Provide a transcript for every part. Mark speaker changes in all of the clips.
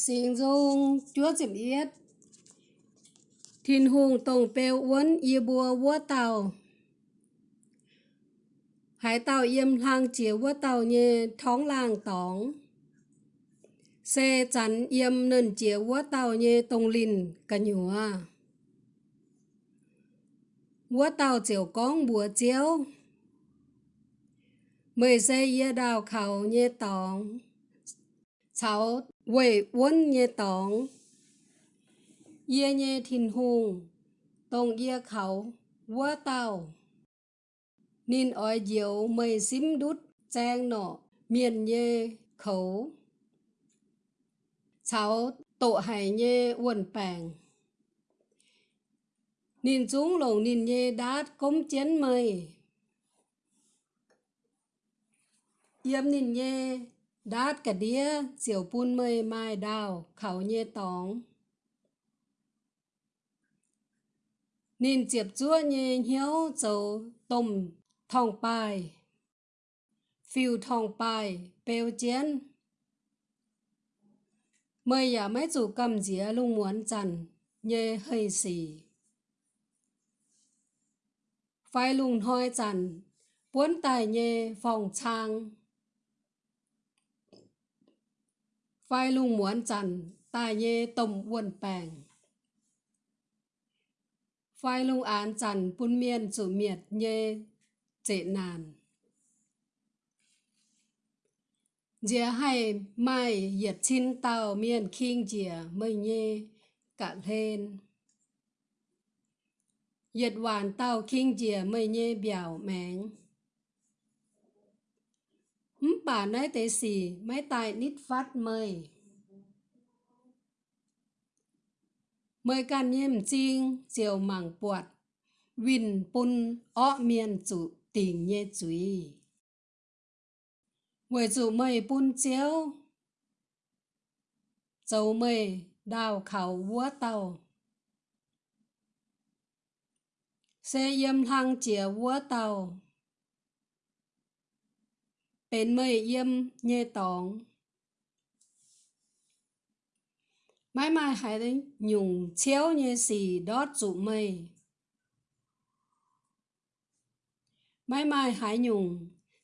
Speaker 1: Xin dung, chúa dìm yết. Thiên hùng tổng bèo uốn y bùa vua tàu. Hải tàu yếm lang chia vua tàu như thóng làng tóng Xe chắn yếm nền chia vua tàu như tông lìn cả nhùa Vua tàu chiều con bùa chiếu. Mười xe yê đào khảo như tóng cháu quỷ quân nhé tóng yê nhé thìn hùng tông yê khẩu vua tàu nên ỏi diệu mây xím đút trang nọ. Miền nhé khẩu cháu tổ hải nhé quần bàng nên chúng lồng nên nhé đát cống chén mây. Yếm nên nhé đát cả đĩa chiều pun mây mai đào khẩu nhê tóng nên chiệp chúa nhê hiếu dầu tôm thòng bài. Phiêu thòng bài, bèo chén. Mây ya mấy chủ cầm dĩa lung muốn chằn nhê hơi xì. Phai lùng hoi chằn buôn tài nhê phòng trang. ไฟลุงหมวนจันตาเยต่มวนแปงไฟลุงอานจันปุ้นเมียนสุเมียดเย เจนาน เจียให้ไม่เหยียดชิ้นเต่าเมียนคิงเจียไม่เยกะเลนเหยียดหวานเต่าคิงเจียไม่เยเบี่ยวแมง bà nói tế xì mấy tài nít phát mời mời can nhiêm chinh chiều mảng bọt win pun ọ miền chủ tình nhé chuy người chủ mời pun chiếu. Châu mời đào khảo vua tàu. Xe yếm thang chìa vua tàu. เป็นเมื่อเยี่ยมเย่ตองไม่ไม่หายได้หยุ่งเชี่ยวเย่สีดอดจุเมยไม่ไม่หายหยุ่ง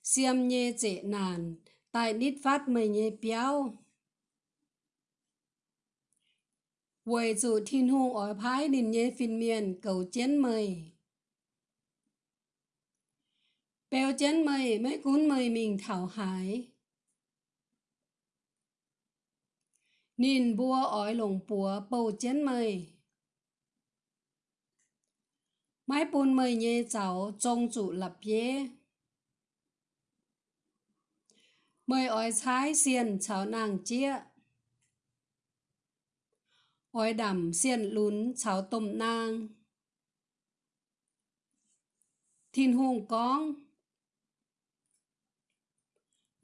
Speaker 1: เสียมเย่เจนานตายนิดฟัดเมยเย่เปียววยจุทินหูอ๋อพายดินเย่ฟินเมียนเก่าเจียนเมย bèo chân mày mấy cuốn mày mình thảo hải nhìn bùa ói lồng bùa bầu chân mày mái bùn mày nhẹ cháu trông chủ lập yế mày ói trái xiên cháu nàng chia ói đầm xiên lún cháu tôm nang thiên hùng con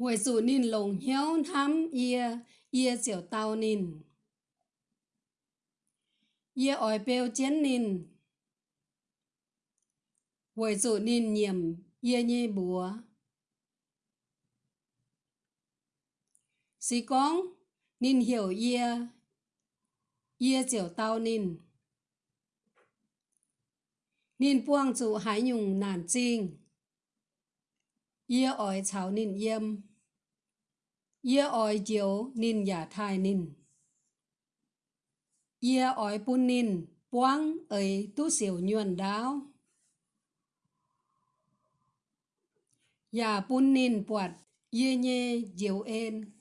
Speaker 1: Huệ dù nín lồng hiếu thăm ia, ia chiều tao nín. Ia ỏi bèo chén nín. Huệ dù nín nhiệm, ia nhê búa. Sĩ con, nín hiểu ia, ia chiều tao nín. Nín buông dù hải nhung nản trinh. Ia ỏi cháo nín yêm. Ye oi jiu nin ya thai nin. Ye oi pun nin buang ấy tu xỉu nhuần đáo. Ya pun nin bọt ye nhê diếu en.